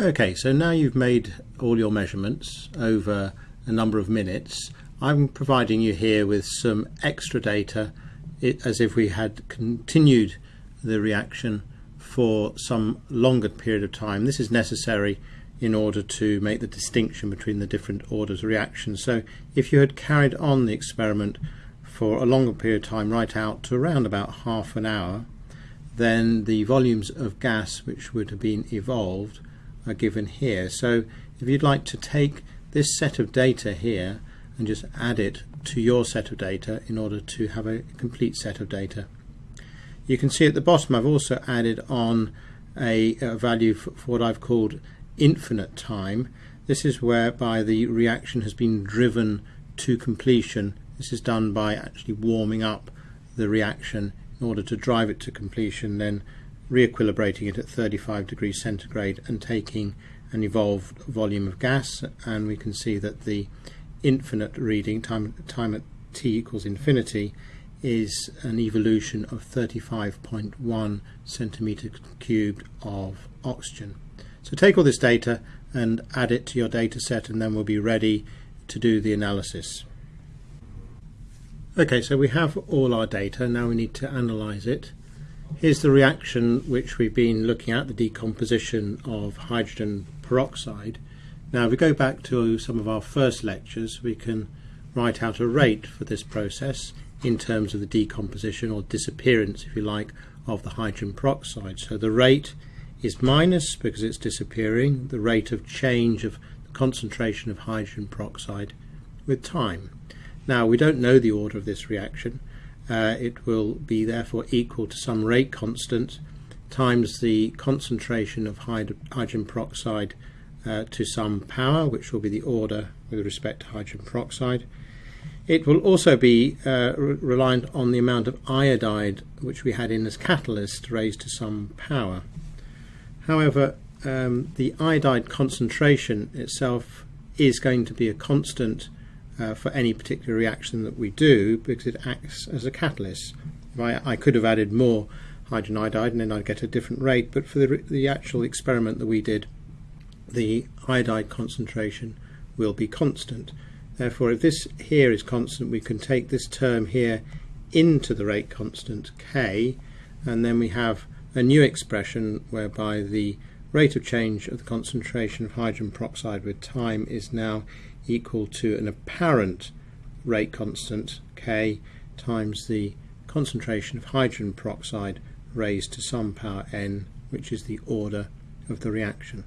Okay, so now you've made all your measurements over a number of minutes. I'm providing you here with some extra data as if we had continued the reaction for some longer period of time. This is necessary in order to make the distinction between the different orders of reaction. So if you had carried on the experiment for a longer period of time right out to around about half an hour then the volumes of gas which would have been evolved are given here. So if you'd like to take this set of data here and just add it to your set of data in order to have a complete set of data. You can see at the bottom I've also added on a, a value for, what I've called infinite time. This is whereby the reaction has been driven to completion. This is done by actually warming up the reaction in order to drive it to completion, then re-equilibrating it at 35 degrees centigrade and taking an evolved volume of gas and we can see that the infinite reading time, time at t equals infinity is an evolution of 35.1 centimeter cubed of oxygen. So take all this data and add it to your data set and then we'll be ready to do the analysis. Okay, so we have all our data, now we need to analyse it. Here's the reaction which we've been looking at, the decomposition of hydrogen peroxide. Now if we go back to some of our first lectures, we can write out a rate for this process in terms of the decomposition or disappearance, if you like, of the hydrogen peroxide. So the rate is minus because it's disappearing, the rate of change of the concentration of hydrogen peroxide with time. Now we don't know the order of this reaction. Uh, it will be therefore equal to some rate constant times the concentration of hydrogen peroxide uh, to some power, which will be the order with respect to hydrogen peroxide. It will also be uh, re reliant on the amount of iodide which we had in as catalyst raised to some power. However, um, the iodide concentration itself is going to be a constant uh, for any particular reaction that we do because it acts as a catalyst. I, I could have added more hydrogen iodide and then I'd get a different rate, but for the, the actual experiment that we did, the iodide concentration will be constant. Therefore, if this here is constant, we can take this term here into the rate constant k, and then we have a new expression whereby the rate of change of the concentration of hydrogen peroxide with time is now equal to an apparent rate constant K times the concentration of hydrogen peroxide raised to some power n which is the order of the reaction.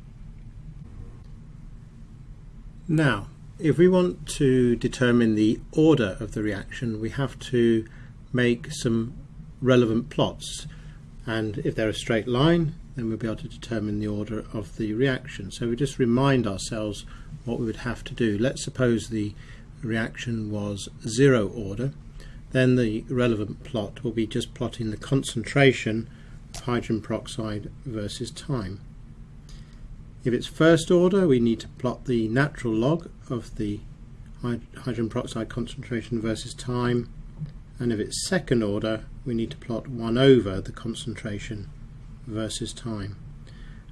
Now if we want to determine the order of the reaction we have to make some relevant plots and if they're a straight line then we'll be able to determine the order of the reaction. So we just remind ourselves what we would have to do. Let's suppose the reaction was zero order, then the relevant plot will be just plotting the concentration of hydrogen peroxide versus time. If it's first order, we need to plot the natural log of the hydrogen peroxide concentration versus time, and if it's second order, we need to plot 1 over the concentration versus time.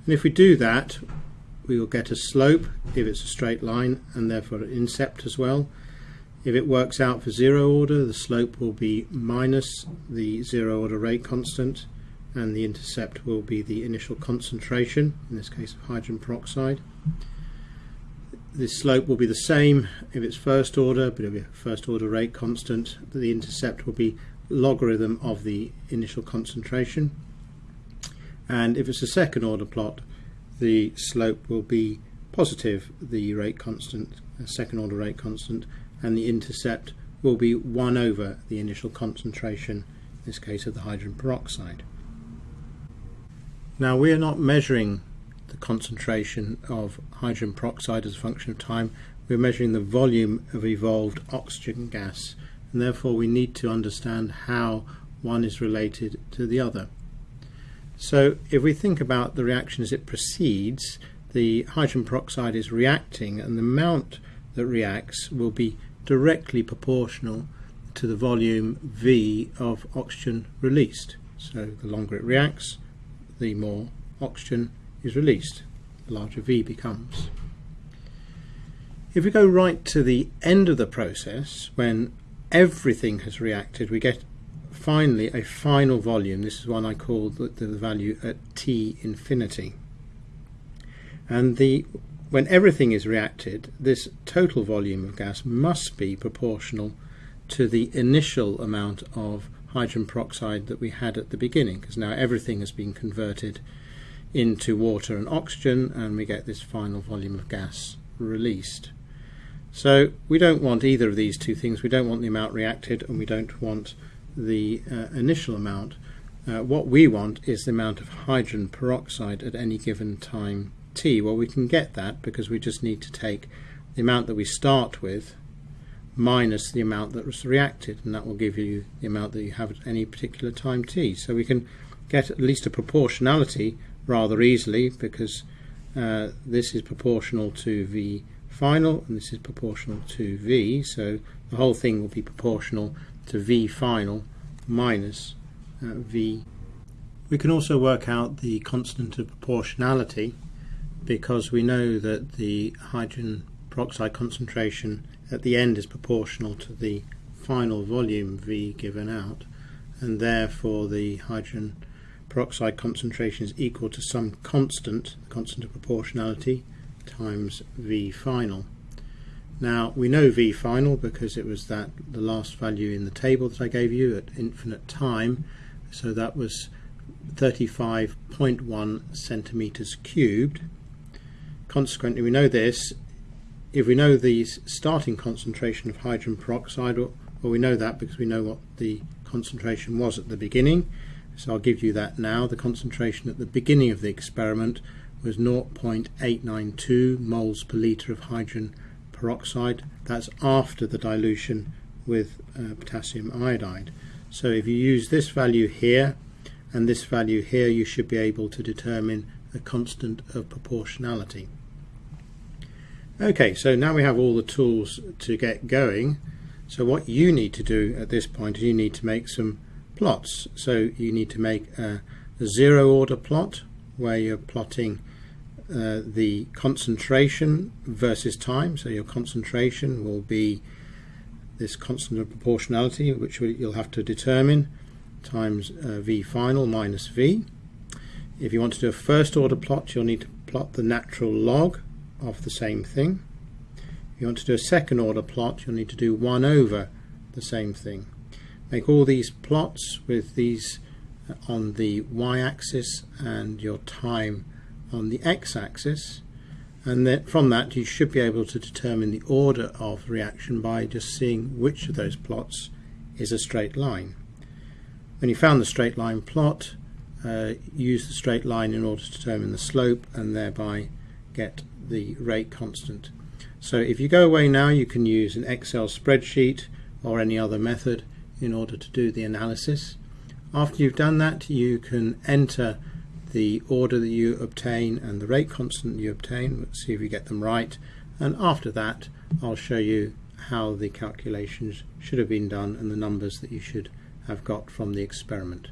And if we do that, we will get a slope if it's a straight line and therefore an intercept as well. If it works out for zero order, the slope will be minus the zero order rate constant and the intercept will be the initial concentration, in this case of hydrogen peroxide. The slope will be the same if it's first order, but it'll be first order rate constant, the intercept will be logarithm of the initial concentration and if it's a second order plot the slope will be positive the rate constant second order rate constant and the intercept will be 1 over the initial concentration in this case of the hydrogen peroxide. Now we are not measuring the concentration of hydrogen peroxide as a function of time we're measuring the volume of evolved oxygen gas and therefore we need to understand how one is related to the other. So if we think about the reaction as it proceeds, the hydrogen peroxide is reacting and the amount that reacts will be directly proportional to the volume V of oxygen released. So the longer it reacts, the more oxygen is released. The larger V becomes. If we go right to the end of the process, when everything has reacted, we get finally a final volume. This is one I call the, the value at T infinity. And the when everything is reacted, this total volume of gas must be proportional to the initial amount of hydrogen peroxide that we had at the beginning, because now everything has been converted into water and oxygen, and we get this final volume of gas released. So we don't want either of these two things. We don't want the amount reacted, and we don't want the uh, initial amount. Uh, what we want is the amount of hydrogen peroxide at any given time t. Well, we can get that because we just need to take the amount that we start with minus the amount that was reacted, and that will give you the amount that you have at any particular time t. So we can get at least a proportionality rather easily because uh, this is proportional to v final and this is proportional to v, so the whole thing will be proportional to v final minus uh, v. We can also work out the constant of proportionality because we know that the hydrogen peroxide concentration at the end is proportional to the final volume V given out and therefore the hydrogen peroxide concentration is equal to some constant, the constant of proportionality, times V final. Now we know V final because it was that the last value in the table that I gave you at infinite time, so that was 35.1 centimeters cubed. Consequently, we know this. If we know the starting concentration of hydrogen peroxide, well, we know that because we know what the concentration was at the beginning. So I'll give you that now. The concentration at the beginning of the experiment was 0.892 moles per litre of hydrogen peroxide. That's after the dilution with uh, potassium iodide. So if you use this value here and this value here, you should be able to determine the constant of proportionality. Okay, so now we have all the tools to get going. So what you need to do at this point is you need to make some plots. So you need to make a, a zero order plot where you're plotting uh, the concentration versus time. So your concentration will be this constant of proportionality, which you'll have to determine, times uh, V final minus V. If you want to do a first order plot, you'll need to plot the natural log of the same thing. If you want to do a second order plot, you'll need to do 1 over the same thing. Make all these plots with these uh, on the y-axis and your time on the x-axis and from that you should be able to determine the order of reaction by just seeing which of those plots is a straight line. When you found the straight line plot, uh, use the straight line in order to determine the slope and thereby get the rate constant. So if you go away now you can use an Excel spreadsheet or any other method in order to do the analysis. After you've done that you can enter the order that you obtain and the rate constant you obtain. Let's see if you get them right. And after that, I'll show you how the calculations should have been done and the numbers that you should have got from the experiment.